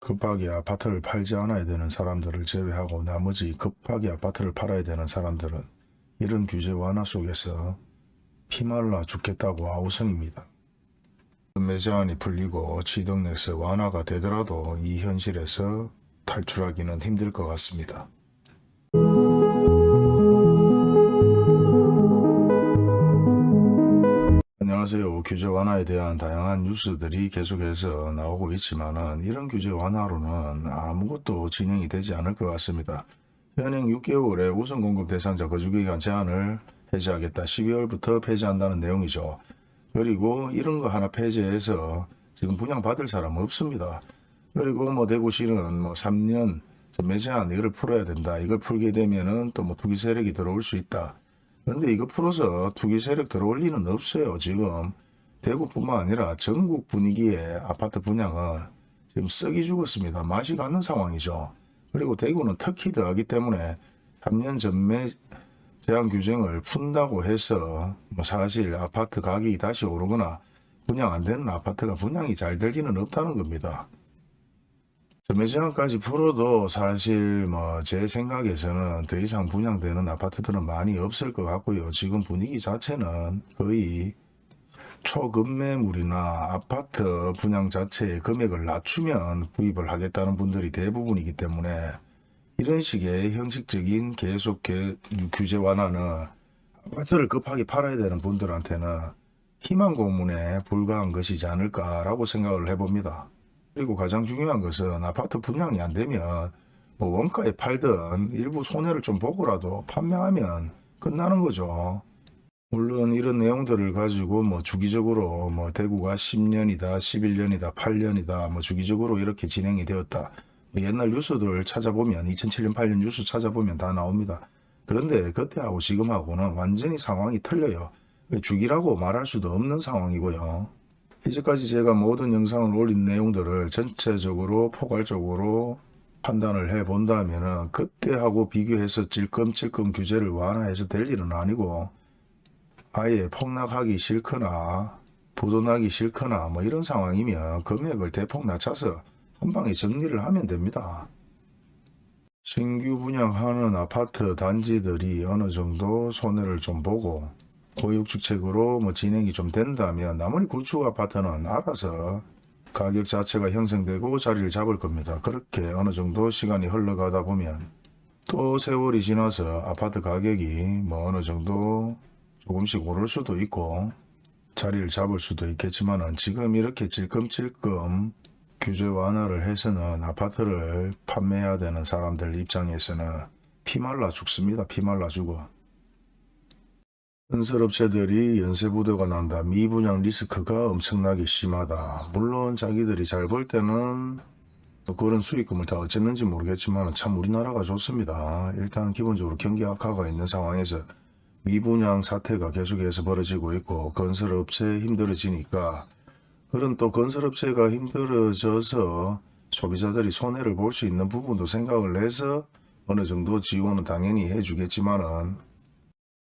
급하게 아파트를 팔지 않아야 되는 사람들을 제외하고 나머지 급하게 아파트를 팔아야 되는 사람들은 이런 규제 완화 속에서 피말라 죽겠다고 아우성입니다. 매제한이 풀리고 취득세세 완화가 되더라도 이 현실에서 탈출하기는 힘들 것 같습니다. 규제 완화에 대한 다양한 뉴스들이 계속해서 나오고 있지만 은 이런 규제 완화로는 아무것도 진행이 되지 않을 것 같습니다. 현행 6개월의 우선 공급 대상자 거주기간 제한을 폐지하겠다. 12월부터 폐지한다는 내용이죠. 그리고 이런 거 하나 폐지해서 지금 분양받을 사람 없습니다. 그리고 뭐 대구시는 뭐 3년 매제한 이걸 풀어야 된다. 이걸 풀게 되면은 또 뭐 투기 세력이 들어올 수 있다. 근데 이거 풀어서 투기 세력 들어올 리는 없어요. 지금 대구뿐만 아니라 전국 분위기에 아파트 분양은 지금 썩이 죽었습니다. 맛이 가는 상황이죠. 그리고 대구는 특히 더하기 때문에 3년 전매 제한 규정을 푼다고 해서 뭐 사실 아파트 가격이 다시 오르거나 분양 안 되는 아파트가 분양이 잘 될 리는 없다는 겁니다. 전매 제한까지 풀어도 사실 뭐 제 생각에서는 더 이상 분양되는 아파트들은 많이 없을 것 같고요. 지금 분위기 자체는 거의 초급매물이나 아파트 분양 자체의 금액을 낮추면 구입을 하겠다는 분들이 대부분이기 때문에 이런 식의 형식적인 계속 개- 규제 완화는 아파트를 급하게 팔아야 되는 분들한테는 희망 고문에 불과한 것이지 않을까라고 생각을 해봅니다. 그리고 가장 중요한 것은 아파트 분양이 안 되면 뭐 원가에 팔든 일부 손해를 좀 보고라도 판매하면 끝나는 거죠. 물론 이런 내용들을 가지고 뭐 주기적으로 뭐 대구가 10년이다, 11년이다, 8년이다, 뭐 주기적으로 이렇게 진행이 되었다. 뭐 옛날 뉴스들 찾아보면 2007년, 8년 뉴스 찾아보면 다 나옵니다. 그런데 그때하고 지금하고는 완전히 상황이 틀려요. 주기라고 말할 수도 없는 상황이고요. 이제까지 제가 모든 영상을 올린 내용들을 전체적으로 포괄적으로 판단을 해 본다면 은 그때하고 비교해서 찔끔찔끔 규제를 완화해서 될 일은 아니고 아예 폭락하기 싫거나 부도나기 싫거나 뭐 이런 상황이면 금액을 대폭 낮춰서 한 방에 정리를 하면 됩니다. 신규 분양하는 아파트 단지들이 어느 정도 손해를 좀 보고 고육주택으로 뭐 진행이 좀 된다면 나머지 구축 아파트는 알아서 가격 자체가 형성되고 자리를 잡을 겁니다. 그렇게 어느 정도 시간이 흘러가다 보면 또 세월이 지나서 아파트 가격이 뭐 어느 정도 조금씩 오를 수도 있고 자리를 잡을 수도 있겠지만은 지금 이렇게 찔끔찔끔 규제 완화를 해서는 아파트를 판매해야 되는 사람들 입장에서는 피말라 죽습니다. 피말라 죽어. 건설업체들이 연쇄부도가 난다. 미분양 리스크가 엄청나게 심하다. 물론 자기들이 잘벌 때는 뭐 그런 수익금을 다 어쨌는지 모르겠지만 참 우리나라가 좋습니다. 일단 기본적으로 경기 악화가 있는 상황에서 미분양 사태가 계속해서 벌어지고 있고 건설업체 힘들어지니까 그런 또 건설업체가 힘들어져서 소비자들이 손해를 볼 수 있는 부분도 생각을 해서 어느 정도 지원은 당연히 해주겠지만은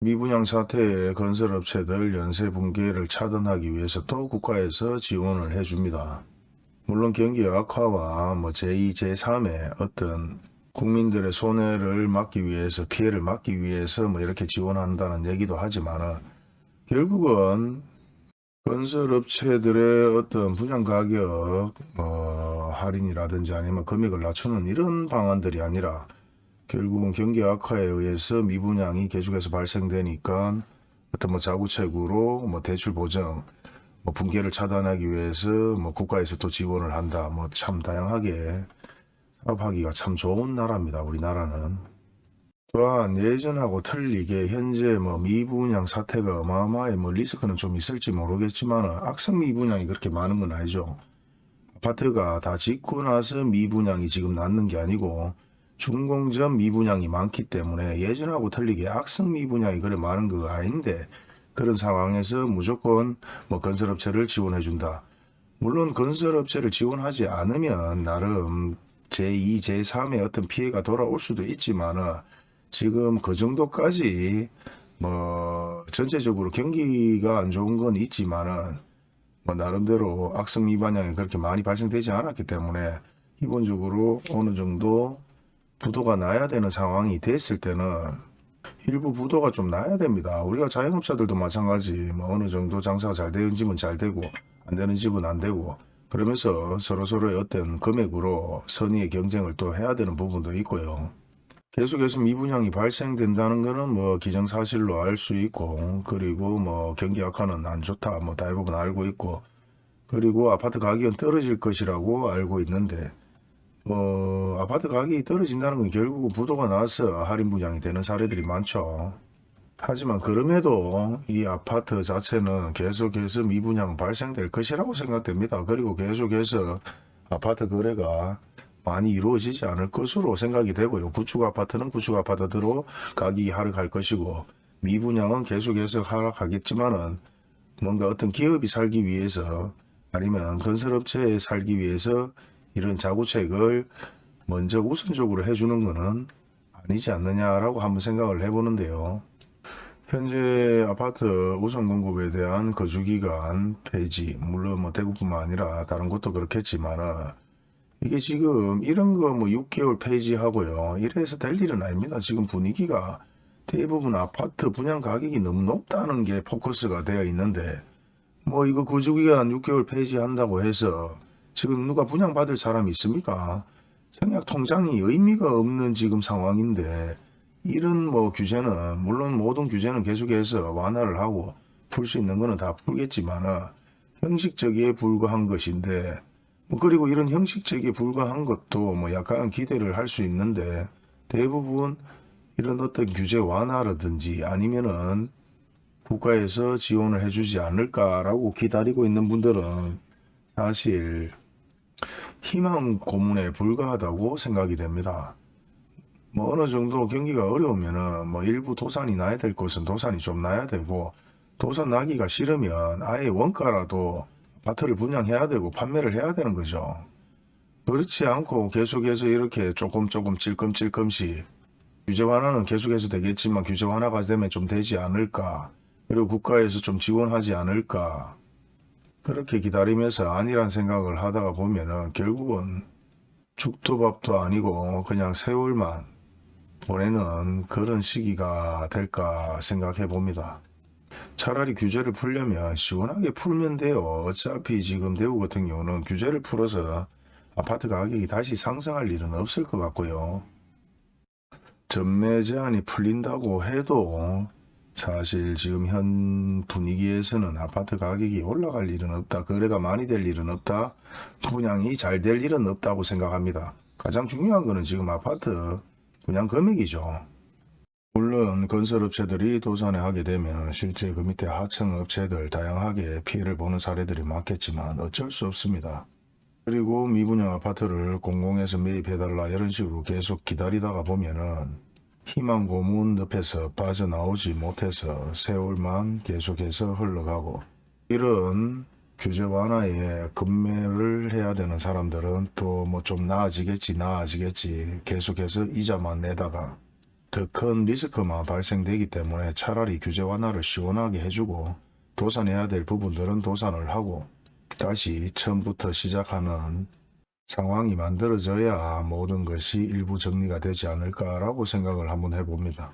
미분양 사태에 건설업체들 연쇄 붕괴를 차단하기 위해서 또 국가에서 지원을 해줍니다. 물론 경기 악화와 뭐 제2, 제3의 어떤 국민들의 손해를 막기 위해서 피해를 막기 위해서 뭐 이렇게 지원한다는 얘기도 하지만 결국은 건설업체들의 어떤 분양 가격 뭐 할인이라든지 아니면 금액을 낮추는 이런 방안들이 아니라 결국은 경기 악화에 의해서 미분양이 계속해서 발생되니까 어떤 뭐 자구책으로 뭐 대출 보정 뭐 붕괴를 차단하기 위해서 뭐 국가에서 또 지원을 한다. 뭐 참 다양하게 사 업하기가 참 좋은 나라입니다 우리나라는 또한 예전하고 틀리게 현재 뭐 미분양 사태가 어마어마해 뭐 리스크는 좀 있을지 모르겠지만 악성 미분양이 그렇게 많은 건 아니죠 아파트가 다 짓고 나서 미분양이 지금 낳는 게 아니고 준공전 미분양이 많기 때문에 예전하고 틀리게 악성 미분양이 그래 많은 거 아닌데 그런 상황에서 무조건 뭐 건설업체를 지원해 준다. 물론 건설업체를 지원하지 않으면 나름 제2, 제3의 어떤 피해가 돌아올 수도 있지만 지금 그 정도까지 뭐 전체적으로 경기가 안 좋은 건 있지만은 뭐 나름대로 악성 미반양이 그렇게 많이 발생되지 않았기 때문에 기본적으로 어느 정도 부도가 나야 되는 상황이 됐을 때는 일부 부도가 좀 나야 됩니다. 우리가 자영업자들도 마찬가지 뭐 어느 정도 장사가 잘 되는 집은 잘 되고 안 되는 집은 안 되고 그러면서 서로서로의 어떤 금액으로 선의의 경쟁을 또 해야 되는 부분도 있고요. 계속해서 미분양이 발생된다는 거는 뭐 기정사실로 알 수 있고 그리고 뭐 경기 악화는 안 좋다 뭐 대부분 알고 있고 그리고 아파트 가격은 떨어질 것이라고 알고 있는데 뭐 아파트 가격이 떨어진다는 건 결국은 부도가 나서 할인 분양이 되는 사례들이 많죠. 하지만 그럼에도 이 아파트 자체는 계속해서 미분양 발생될 것이라고 생각됩니다. 그리고 계속해서 아파트 거래가 많이 이루어지지 않을 것으로 생각이 되고요. 구축 아파트는 구축 아파트대로 가격이 하락할 것이고 미분양은 계속해서 하락하겠지만은 뭔가 어떤 기업이 살기 위해서 아니면 건설업체에 살기 위해서 이런 자구책을 먼저 우선적으로 해주는 것은 아니지 않느냐라고 한번 생각을 해보는데요. 현재 아파트 우선 공급에 대한 거주기간 폐지, 물론 뭐 대구뿐만 아니라 다른 곳도 그렇겠지만은 이게 지금 이런 거 뭐 6개월 폐지하고요. 이래서 될 일은 아닙니다. 지금 분위기가 대부분 아파트 분양 가격이 너무 높다는 게 포커스가 되어 있는데 뭐 이거 거주기간 6개월 폐지한다고 해서 지금 누가 분양받을 사람이 있습니까? 청약 통장이 의미가 없는 지금 상황인데 이런 뭐 규제는 물론 모든 규제는 계속해서 완화를 하고 풀 수 있는 거는 다 풀겠지만은 형식적이에 불과한 것인데 뭐 그리고 이런 형식적이에 불과한 것도 뭐 약간은 기대를 할 수 있는데 대부분 이런 어떤 규제 완화라든지 아니면은 국가에서 지원을 해주지 않을까라고 기다리고 있는 분들은 사실 희망 고문에 불과하다고 생각이 됩니다. 뭐 어느 정도 경기가 어려우면은 뭐 일부 도산이 나야 될 곳은 도산이 좀 나야 되고 도산 나기가 싫으면 아예 원가라도 아파트를 분양해야 되고 판매를 해야 되는 거죠. 그렇지 않고 계속해서 이렇게 조금 조금 찔끔찔끔씩 규제 완화는 계속해서 되겠지만 규제 완화가 되면 좀 되지 않을까 그리고 국가에서 좀 지원하지 않을까 그렇게 기다리면서 아니란 생각을 하다가 보면은 결국은 죽도 밥도 아니고 그냥 세월만 보내는 그런 시기가 될까 생각해 봅니다. 차라리 규제를 풀려면 시원하게 풀면 돼요. 어차피 지금 대구 같은 경우는 규제를 풀어서 아파트 가격이 다시 상승할 일은 없을 것 같고요. 전매 제한이 풀린다고 해도 사실 지금 현 분위기에서는 아파트 가격이 올라갈 일은 없다. 거래가 많이 될 일은 없다. 분양이 잘 될 일은 없다고 생각합니다. 가장 중요한 거는 지금 아파트 분양 금액이죠. 물론 건설업체들이 도산에 하게 되면 실제 그 밑에 하청업체들 다양하게 피해를 보는 사례들이 많겠지만 어쩔 수 없습니다. 그리고 미분양 아파트를 공공에서 매입해달라 이런 식으로 계속 기다리다가 보면은 희망 고문 늪에서 빠져나오지 못해서 세월만 계속해서 흘러가고 이런 규제 완화에 금매를 해야 되는 사람들은 또 뭐 좀 나아지겠지 나아지겠지 계속해서 이자만 내다가 더 큰 리스크만 발생되기 때문에 차라리 규제 완화를 시원하게 해주고 도산해야 될 부분들은 도산을 하고 다시 처음부터 시작하는 상황이 만들어져야 모든 것이 일부 정리가 되지 않을까라고 생각을 한번 해봅니다.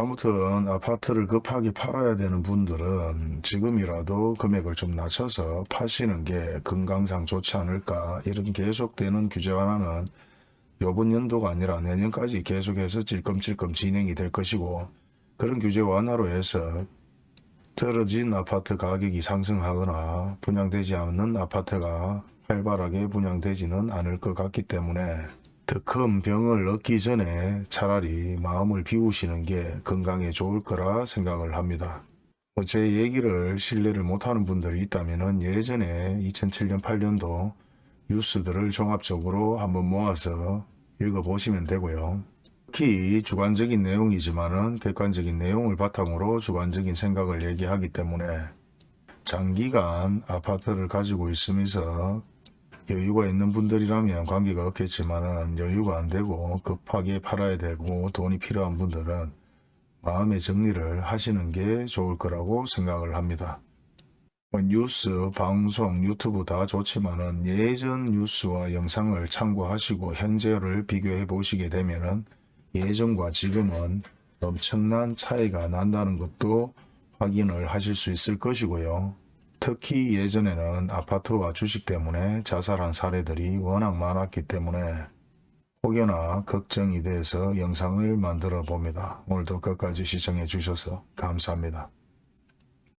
아무튼 아파트를 급하게 팔아야 되는 분들은 지금이라도 금액을 좀 낮춰서 파시는 게 건강상 좋지 않을까 이런 계속되는 규제 완화는 요번 연도가 아니라 내년까지 계속해서 찔끔찔끔 진행이 될 것이고 그런 규제 완화로 해서 떨어진 아파트 가격이 상승하거나 분양되지 않는 아파트가 활발하게 분양되지는 않을 것 같기 때문에 더 큰 병을 얻기 전에 차라리 마음을 비우시는 게 건강에 좋을 거라 생각을 합니다. 뭐제 얘기를 신뢰를 못하는 분들이 있다면 예전에 2007년 8년도 뉴스들을 종합적으로 한번 모아서 읽어보시면 되고요. 특히 주관적인 내용이지만 은 객관적인 내용을 바탕으로 주관적인 생각을 얘기하기 때문에 장기간 아파트를 가지고 있으면서 여유가 있는 분들이라면 관계가 없겠지만은 여유가 안 되고 급하게 팔아야 되고 돈이 필요한 분들은 마음의 정리를 하시는 게 좋을 거라고 생각을 합니다. 뭐 뉴스, 방송, 유튜브 다 좋지만 은 예전 뉴스와 영상을 참고하시고 현재를 비교해 보시게 되면 은 예전과 지금은 엄청난 차이가 난다는 것도 확인을 하실 수 있을 것이고요. 특히 예전에는 아파트와 주식 때문에 자살한 사례들이 워낙 많았기 때문에 혹여나 걱정이 돼서 영상을 만들어 봅니다. 오늘도 끝까지 시청해 주셔서 감사합니다.